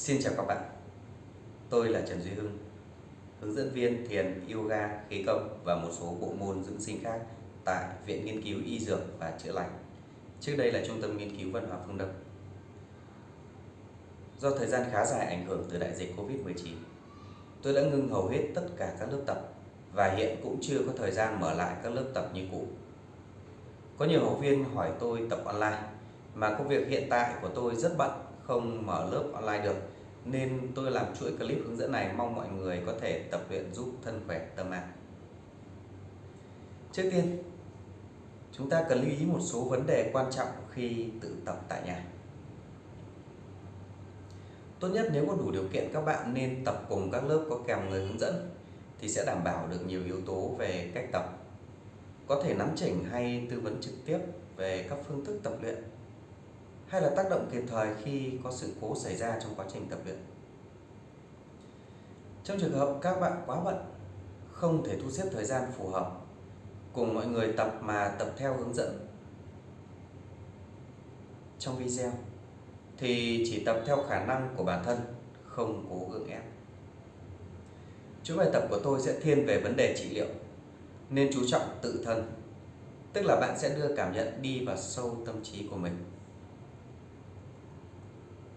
Xin chào các bạn. Tôi là Trần Duy Hưng Hướng dẫn viên thiền, yoga, khí công và một số bộ môn dưỡng sinh khác tại Viện Nghiên cứu Y Dược và Chữa Lành. Trước đây là Trung tâm Nghiên cứu Văn hóa Phương Đông. Do thời gian khá dài ảnh hưởng từ đại dịch Covid-19 Tôi đã ngưng hầu hết tất cả các lớp tập và hiện cũng chưa có thời gian mở lại các lớp tập như cũ. Có nhiều học viên hỏi tôi tập online mà công việc hiện tại của tôi rất bận không mở lớp online được nên tôi làm chuỗi clip hướng dẫn này mong mọi người có thể tập luyện giúp thân khỏe tâm an. Trước tiên, chúng ta cần lưu ý một số vấn đề quan trọng khi tự tập tại nhà. Tốt nhất nếu có đủ điều kiện các bạn nên tập cùng các lớp có kèm người hướng dẫn thì sẽ đảm bảo được nhiều yếu tố về cách tập. Có thể nắm chỉnh hay tư vấn trực tiếp về các phương thức tập luyện hay là tác động kịp thời khi có sự cố xảy ra trong quá trình tập luyện. Trong trường hợp các bạn quá bận, không thể thu xếp thời gian phù hợp cùng mọi người tập mà tập theo hướng dẫn trong video thì chỉ tập theo khả năng của bản thân, không cố gượng ép. Chuỗi bài tập của tôi sẽ thiên về vấn đề trị liệu nên chú trọng tự thân, tức là bạn sẽ đưa cảm nhận đi vào sâu tâm trí của mình.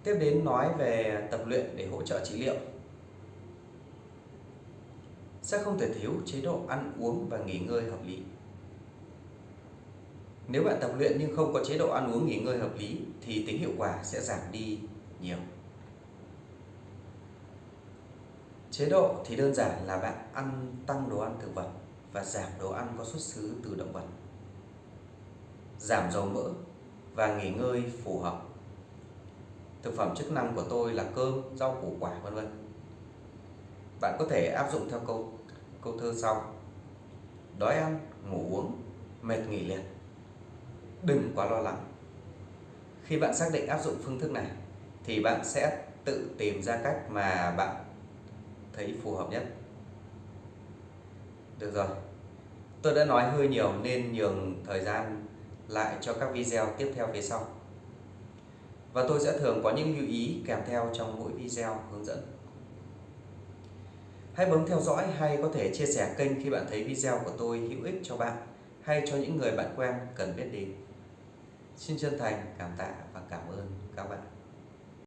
Tiếp đến nói về tập luyện để hỗ trợ trị liệu. Sẽ không thể thiếu chế độ ăn uống và nghỉ ngơi hợp lý. Nếu bạn tập luyện nhưng không có chế độ ăn uống nghỉ ngơi hợp lý, thì tính hiệu quả sẽ giảm đi nhiều. Chế độ thì đơn giản là bạn ăn tăng đồ ăn thực vật và giảm đồ ăn có xuất xứ từ động vật. Giảm dầu mỡ và nghỉ ngơi phù hợp thực phẩm chức năng của tôi là cơm, rau củ quả, vân vân. Bạn có thể áp dụng theo câu câu thơ sau. Đói ăn, ngủ uống, mệt nghỉ liệt đừng quá lo lắng. Khi bạn xác định áp dụng phương thức này, thì bạn sẽ tự tìm ra cách mà bạn thấy phù hợp nhất. Được rồi. Tôi đã nói hơi nhiều nên nhường thời gian lại cho các video tiếp theo phía sau và tôi sẽ thường có những lưu ý kèm theo trong mỗi video hướng dẫn. Hãy bấm theo dõi hay có thể chia sẻ kênh khi bạn thấy video của tôi hữu ích cho bạn hay cho những người bạn quen cần biết đến. Xin chân thành cảm tạ và cảm ơn các bạn.